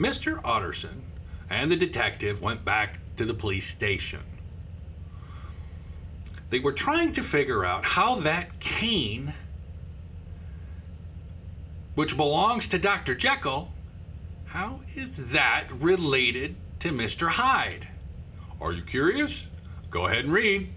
Mr. Utterson and the detective went back to the police station. They were trying to figure out how that cane, which belongs to Dr. Jekyll, how is that related to Mr. Hyde? Are you curious? Go ahead and read.